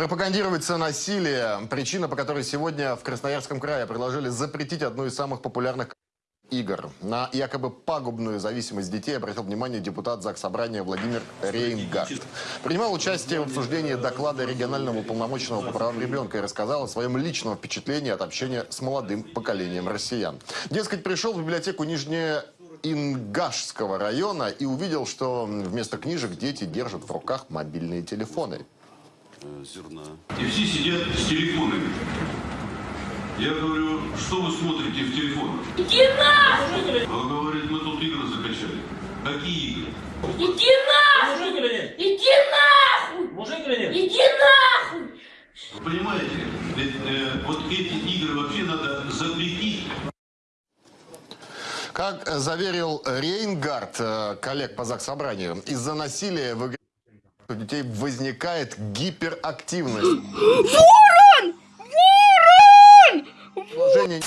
Пропагандируется насилие. Причина, по которой сегодня в Красноярском крае предложили запретить одну из самых популярных игр. На якобы пагубную зависимость детей обратил внимание депутат ЗАГС Собрания Владимир Рейнгард. Принимал участие в обсуждении доклада регионального уполномоченного по правам ребенка и рассказал о своем личном впечатлении от общения с молодым поколением россиян. Дескать, пришел в библиотеку Нижнее Ингашского района и увидел, что вместо книжек дети держат в руках мобильные телефоны. Зерна. И все сидят с телефонами. Я говорю, что вы смотрите в телефонах? Иди нахуй! Он говорит, мы тут игры закачали. Какие игры? Иди нахуй! Мужик или нет? Иди нахуй! Мужик или нет? Иди нахуй! Вы понимаете, ведь, э, вот эти игры вообще надо запретить. Как заверил Рейнгард, э, коллег по ЗАГС Собранию, из-за насилия в игре у детей возникает гиперактивность. Ворон! Ворон! Положение